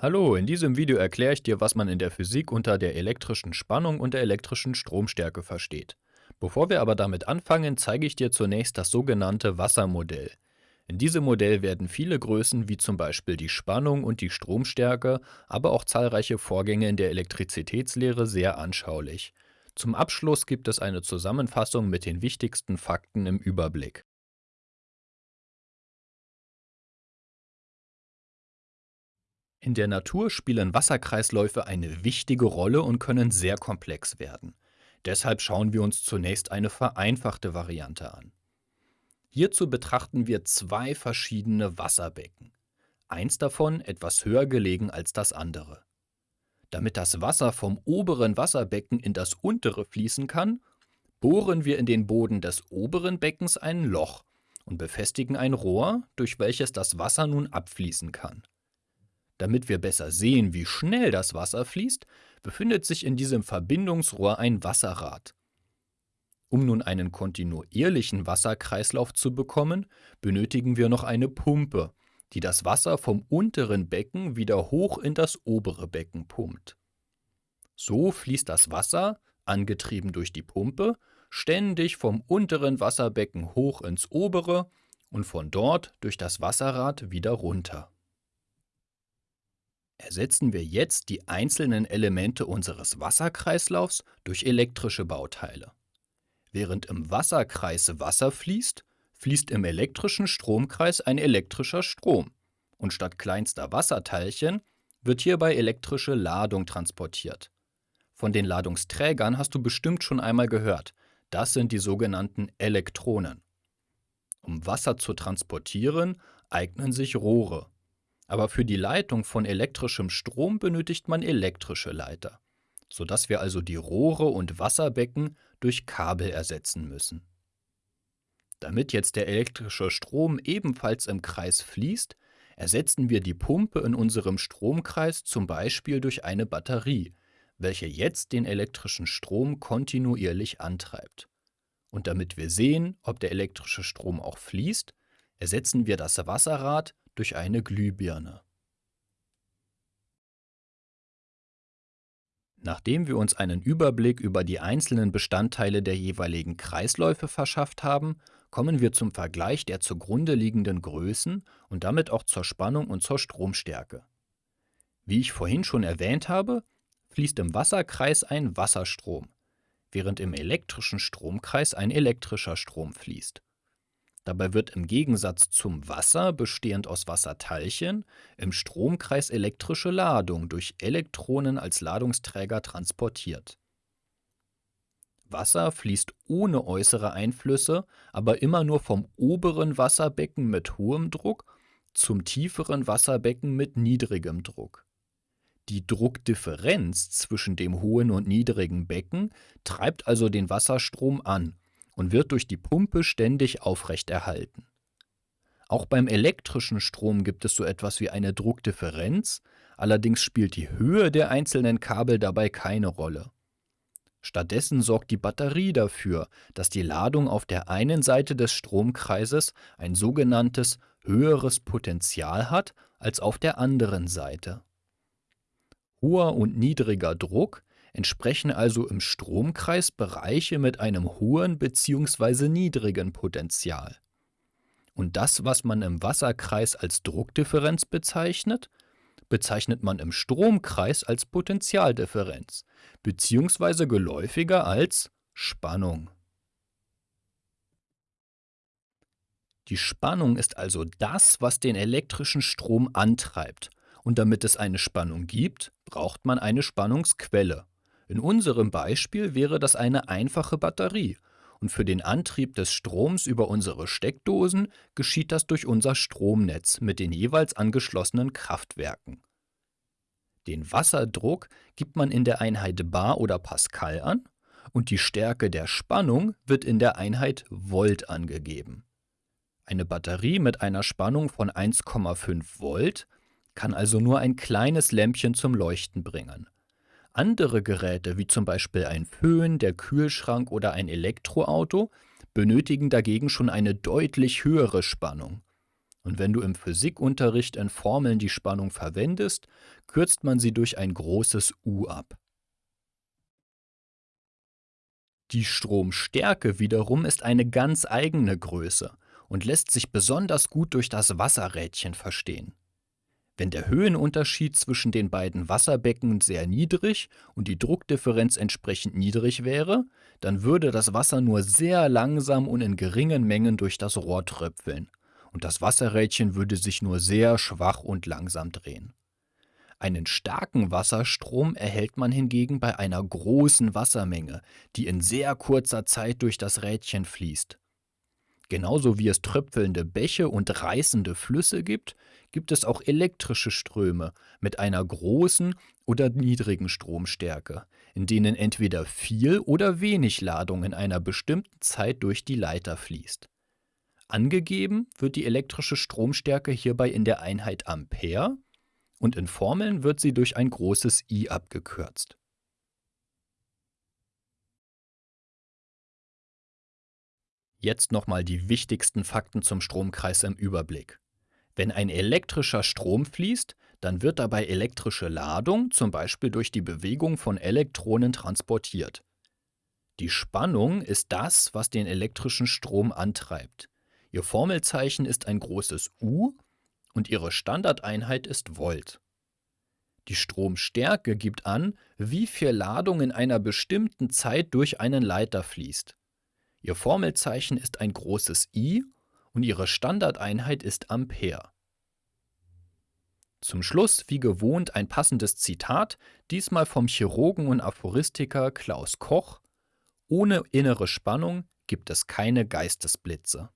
Hallo, in diesem Video erkläre ich dir, was man in der Physik unter der elektrischen Spannung und der elektrischen Stromstärke versteht. Bevor wir aber damit anfangen, zeige ich dir zunächst das sogenannte Wassermodell. In diesem Modell werden viele Größen wie zum Beispiel die Spannung und die Stromstärke, aber auch zahlreiche Vorgänge in der Elektrizitätslehre sehr anschaulich. Zum Abschluss gibt es eine Zusammenfassung mit den wichtigsten Fakten im Überblick. In der Natur spielen Wasserkreisläufe eine wichtige Rolle und können sehr komplex werden. Deshalb schauen wir uns zunächst eine vereinfachte Variante an. Hierzu betrachten wir zwei verschiedene Wasserbecken. Eins davon etwas höher gelegen als das andere. Damit das Wasser vom oberen Wasserbecken in das untere fließen kann, bohren wir in den Boden des oberen Beckens ein Loch und befestigen ein Rohr, durch welches das Wasser nun abfließen kann. Damit wir besser sehen, wie schnell das Wasser fließt, befindet sich in diesem Verbindungsrohr ein Wasserrad. Um nun einen kontinuierlichen Wasserkreislauf zu bekommen, benötigen wir noch eine Pumpe, die das Wasser vom unteren Becken wieder hoch in das obere Becken pumpt. So fließt das Wasser, angetrieben durch die Pumpe, ständig vom unteren Wasserbecken hoch ins obere und von dort durch das Wasserrad wieder runter. Ersetzen wir jetzt die einzelnen Elemente unseres Wasserkreislaufs durch elektrische Bauteile. Während im Wasserkreis Wasser fließt, fließt im elektrischen Stromkreis ein elektrischer Strom und statt kleinster Wasserteilchen wird hierbei elektrische Ladung transportiert. Von den Ladungsträgern hast du bestimmt schon einmal gehört. Das sind die sogenannten Elektronen. Um Wasser zu transportieren, eignen sich Rohre, aber für die Leitung von elektrischem Strom benötigt man elektrische Leiter, sodass wir also die Rohre und Wasserbecken durch Kabel ersetzen müssen. Damit jetzt der elektrische Strom ebenfalls im Kreis fließt, ersetzen wir die Pumpe in unserem Stromkreis zum Beispiel durch eine Batterie, welche jetzt den elektrischen Strom kontinuierlich antreibt. Und damit wir sehen, ob der elektrische Strom auch fließt, ersetzen wir das Wasserrad durch eine Glühbirne. Nachdem wir uns einen Überblick über die einzelnen Bestandteile der jeweiligen Kreisläufe verschafft haben, kommen wir zum Vergleich der zugrunde liegenden Größen und damit auch zur Spannung und zur Stromstärke. Wie ich vorhin schon erwähnt habe, fließt im Wasserkreis ein Wasserstrom, während im elektrischen Stromkreis ein elektrischer Strom fließt. Dabei wird im Gegensatz zum Wasser, bestehend aus Wasserteilchen, im Stromkreis elektrische Ladung durch Elektronen als Ladungsträger transportiert. Wasser fließt ohne äußere Einflüsse, aber immer nur vom oberen Wasserbecken mit hohem Druck zum tieferen Wasserbecken mit niedrigem Druck. Die Druckdifferenz zwischen dem hohen und niedrigen Becken treibt also den Wasserstrom an und wird durch die Pumpe ständig aufrechterhalten. Auch beim elektrischen Strom gibt es so etwas wie eine Druckdifferenz, allerdings spielt die Höhe der einzelnen Kabel dabei keine Rolle. Stattdessen sorgt die Batterie dafür, dass die Ladung auf der einen Seite des Stromkreises ein sogenanntes höheres Potential hat als auf der anderen Seite. Hoher und niedriger Druck entsprechen also im Stromkreis Bereiche mit einem hohen bzw. niedrigen Potential. Und das, was man im Wasserkreis als Druckdifferenz bezeichnet, bezeichnet man im Stromkreis als Potentialdifferenz bzw. geläufiger als Spannung. Die Spannung ist also das, was den elektrischen Strom antreibt. Und damit es eine Spannung gibt, braucht man eine Spannungsquelle. In unserem Beispiel wäre das eine einfache Batterie und für den Antrieb des Stroms über unsere Steckdosen geschieht das durch unser Stromnetz mit den jeweils angeschlossenen Kraftwerken. Den Wasserdruck gibt man in der Einheit Bar oder Pascal an und die Stärke der Spannung wird in der Einheit Volt angegeben. Eine Batterie mit einer Spannung von 1,5 Volt kann also nur ein kleines Lämpchen zum Leuchten bringen. Andere Geräte, wie zum Beispiel ein Föhn, der Kühlschrank oder ein Elektroauto, benötigen dagegen schon eine deutlich höhere Spannung. Und wenn du im Physikunterricht in Formeln die Spannung verwendest, kürzt man sie durch ein großes U ab. Die Stromstärke wiederum ist eine ganz eigene Größe und lässt sich besonders gut durch das Wasserrädchen verstehen. Wenn der Höhenunterschied zwischen den beiden Wasserbecken sehr niedrig und die Druckdifferenz entsprechend niedrig wäre, dann würde das Wasser nur sehr langsam und in geringen Mengen durch das Rohr tröpfeln und das Wasserrädchen würde sich nur sehr schwach und langsam drehen. Einen starken Wasserstrom erhält man hingegen bei einer großen Wassermenge, die in sehr kurzer Zeit durch das Rädchen fließt. Genauso wie es tröpfelnde Bäche und reißende Flüsse gibt, gibt es auch elektrische Ströme mit einer großen oder niedrigen Stromstärke, in denen entweder viel oder wenig Ladung in einer bestimmten Zeit durch die Leiter fließt. Angegeben wird die elektrische Stromstärke hierbei in der Einheit Ampere und in Formeln wird sie durch ein großes I abgekürzt. Jetzt nochmal die wichtigsten Fakten zum Stromkreis im Überblick. Wenn ein elektrischer Strom fließt, dann wird dabei elektrische Ladung zum Beispiel durch die Bewegung von Elektronen transportiert. Die Spannung ist das, was den elektrischen Strom antreibt. Ihr Formelzeichen ist ein großes U und ihre Standardeinheit ist Volt. Die Stromstärke gibt an, wie viel Ladung in einer bestimmten Zeit durch einen Leiter fließt. Ihr Formelzeichen ist ein großes I und ihre Standardeinheit ist Ampere. Zum Schluss, wie gewohnt, ein passendes Zitat, diesmal vom Chirurgen und Aphoristiker Klaus Koch. Ohne innere Spannung gibt es keine Geistesblitze.